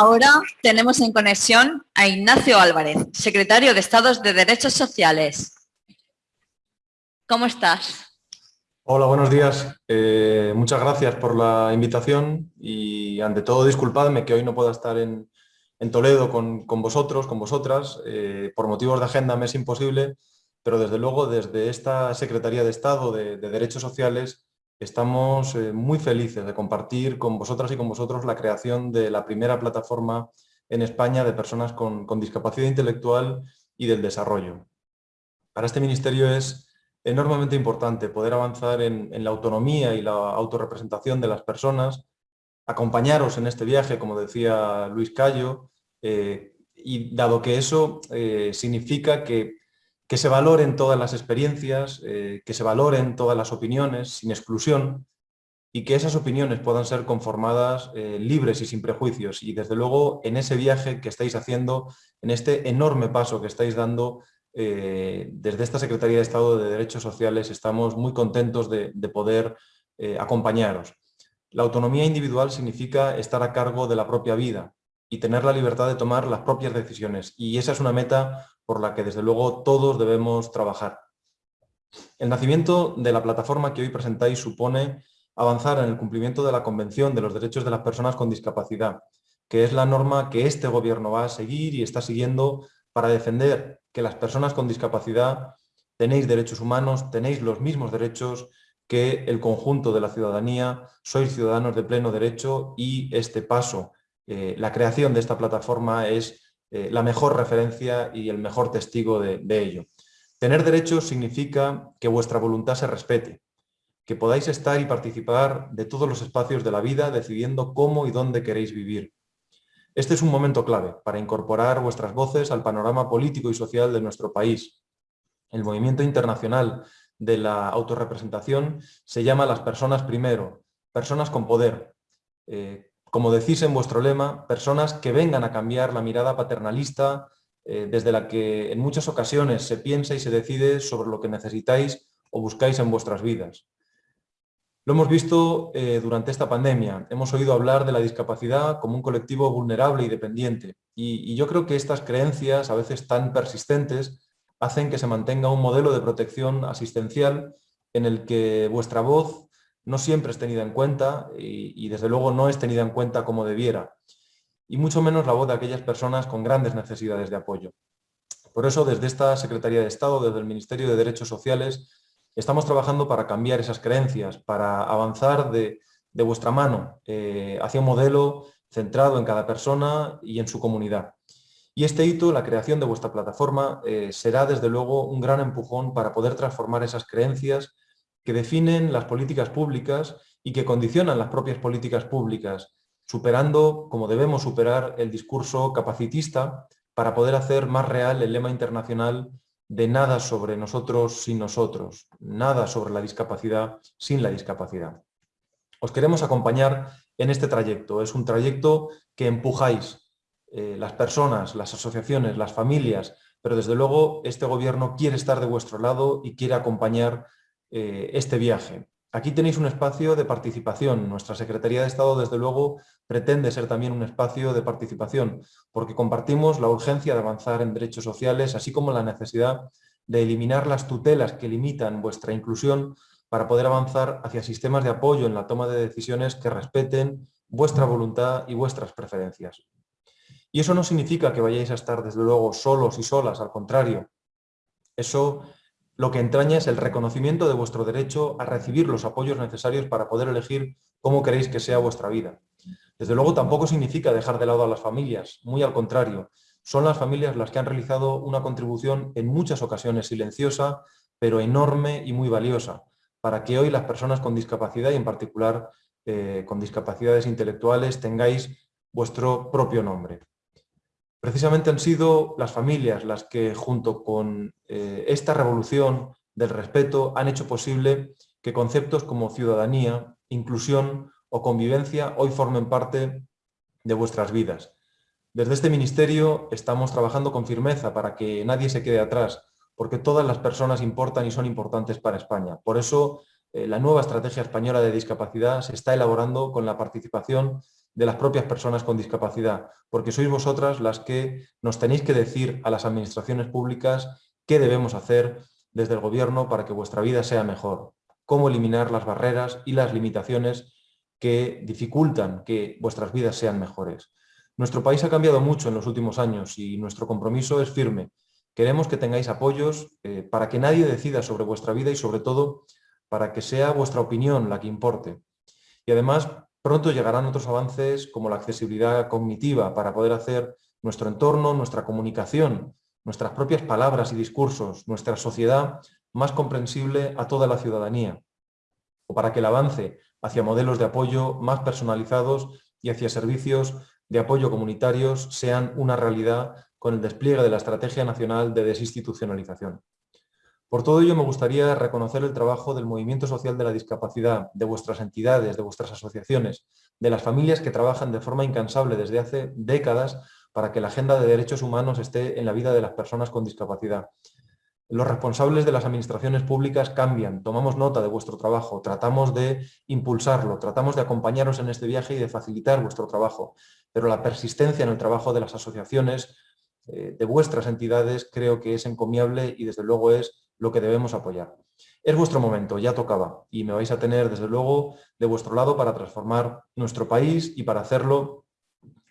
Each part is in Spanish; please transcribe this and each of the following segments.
Ahora tenemos en conexión a Ignacio Álvarez, secretario de Estado de Derechos Sociales. ¿Cómo estás? Hola, buenos días. Eh, muchas gracias por la invitación y ante todo disculpadme que hoy no pueda estar en, Toledo con, vosotros, con vosotras. Eh, por motivos de agenda me es imposible, pero desde luego desde esta Secretaría de Estado de, Derechos Sociales estamos eh, muy felices de compartir con vosotras y con vosotros la creación de la primera plataforma en España de personas con, discapacidad intelectual y del desarrollo. Para este ministerio es enormemente importante poder avanzar en, la autonomía y la autorrepresentación de las personas, acompañaros en este viaje, como decía Luis Cayo, eh, y dado que eso eh, significa que, se valoren todas las experiencias, eh, que se valoren todas las opiniones sin exclusión y que esas opiniones puedan ser conformadas libres y sin prejuicios. Y desde luego en ese viaje que estáis haciendo, en este enorme paso que estáis dando eh, desde esta Secretaría de Estado de Derechos Sociales estamos muy contentos de, poder eh, acompañaros. La autonomía individual significa estar a cargo de la propia vida y tener la libertad de tomar las propias decisiones. Y esa es una meta por la que desde luego todos debemos trabajar. El nacimiento de la plataforma que hoy presentáis supone avanzar en el cumplimiento de la Convención de los Derechos de las Personas con Discapacidad, que es la norma que este gobierno va a seguir y está siguiendo para defender que las personas con discapacidad tenéis derechos humanos, tenéis los mismos derechos que el conjunto de la ciudadanía, sois ciudadanos de pleno derecho y este paso, eh, la creación de esta plataforma es eh, la mejor referencia y el mejor testigo de, ello. Tener derechos significa que vuestra voluntad se respete, que podáis estar y participar de todos los espacios de la vida decidiendo cómo y dónde queréis vivir, este es un momento clave para incorporar vuestras voces al panorama político y social de nuestro país. El movimiento internacional de la autorrepresentación se llama Las personas primero, personas con poder. Eh, como decís en vuestro lema, personas que vengan a cambiar la mirada paternalista eh, desde la que en muchas ocasiones se piensa y se decide sobre lo que necesitáis o buscáis en vuestras vidas. Lo hemos visto eh, durante esta pandemia. Hemos oído hablar de la discapacidad como un colectivo vulnerable y dependiente. Y, yo creo que estas creencias, a veces tan persistentes, hacen que se mantenga un modelo de protección asistencial en el que vuestra voz no siempre es tenida en cuenta y, desde luego no es tenida en cuenta como debiera. Y mucho menos la voz de aquellas personas con grandes necesidades de apoyo. Por eso, desde esta Secretaría de Estado, desde el Ministerio de Derechos Sociales, Estamos trabajando para cambiar esas creencias, para avanzar de, vuestra mano eh, hacia un modelo centrado en cada persona y en su comunidad. Y este hito, la creación de vuestra plataforma, eh, será desde luego un gran empujón para poder transformar esas creencias que definen las políticas públicas y que condicionan las propias políticas públicas, superando, como debemos superar, el discurso capacitista para poder hacer más real el lema internacional de nada sobre nosotros sin nosotros, nada sobre la discapacidad sin la discapacidad. Os queremos acompañar en este trayecto. Es un trayecto que empujáis eh, las personas, las asociaciones, las familias, pero desde luego este gobierno quiere estar de vuestro lado y quiere acompañar eh, este viaje. Aquí tenéis un espacio de participación. Nuestra Secretaría de Estado, desde luego, pretende ser también un espacio de participación, porque compartimos la urgencia de avanzar en derechos sociales, así como la necesidad de eliminar las tutelas que limitan vuestra inclusión para poder avanzar hacia sistemas de apoyo en la toma de decisiones que respeten vuestra voluntad y vuestras preferencias. Y eso no significa que vayáis a estar, desde luego, solos y solas, al contrario. Eso lo que entraña es el reconocimiento de vuestro derecho a recibir los apoyos necesarios para poder elegir cómo queréis que sea vuestra vida. Desde luego tampoco significa dejar de lado a las familias, muy al contrario. Son las familias las que han realizado una contribución en muchas ocasiones silenciosa, pero enorme y muy valiosa, para que hoy las personas con discapacidad y en particular eh, con discapacidades intelectuales tengáis vuestro propio nombre. Precisamente han sido las familias las que, junto con eh, esta revolución del respeto, han hecho posible que conceptos como ciudadanía, inclusión o convivencia hoy formen parte de vuestras vidas. Desde este ministerio estamos trabajando con firmeza para que nadie se quede atrás, porque todas las personas importan y son importantes para España. Por eso, eh, la nueva estrategia española de discapacidad se está elaborando con la participación de las propias personas con discapacidad, porque sois vosotras las que nos tenéis que decir a las administraciones públicas qué debemos hacer desde el gobierno para que vuestra vida sea mejor, cómo eliminar las barreras y las limitaciones que dificultan que vuestras vidas sean mejores. Nuestro país ha cambiado mucho en los últimos años y nuestro compromiso es firme. Queremos que tengáis apoyos eh, para que nadie decida sobre vuestra vida y sobre todo para que sea vuestra opinión la que importe. Y además pronto llegarán otros avances como la accesibilidad cognitiva para poder hacer nuestro entorno, nuestra comunicación, nuestras propias palabras y discursos, nuestra sociedad más comprensible a toda la ciudadanía, o para que el avance hacia modelos de apoyo más personalizados y hacia servicios de apoyo comunitarios sean una realidad con el despliegue de la Estrategia Nacional de Desinstitucionalización. Por todo ello me gustaría reconocer el trabajo del movimiento social de la discapacidad, de vuestras entidades, de vuestras asociaciones, de las familias que trabajan de forma incansable desde hace décadas para que la agenda de derechos humanos esté en la vida de las personas con discapacidad. Los responsables de las administraciones públicas cambian, tomamos nota de vuestro trabajo, tratamos de impulsarlo, tratamos de acompañaros en este viaje y de facilitar vuestro trabajo, pero la persistencia en el trabajo de las asociaciones, eh, de vuestras entidades, creo que es encomiable y desde luego es lo que debemos apoyar. Es vuestro momento, ya tocaba, y me vais a tener desde luego de vuestro lado para transformar nuestro país y para hacerlo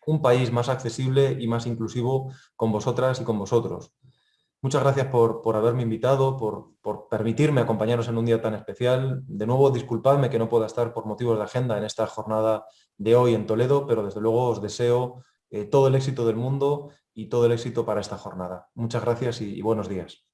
un país más accesible y más inclusivo con vosotras y con vosotros. Muchas gracias por, haberme invitado, por, permitirme acompañaros en un día tan especial. De nuevo, disculpadme que no pueda estar por motivos de agenda en esta jornada de hoy en Toledo, pero desde luego os deseo eh, todo el éxito del mundo y todo el éxito para esta jornada. Muchas gracias y buenos días.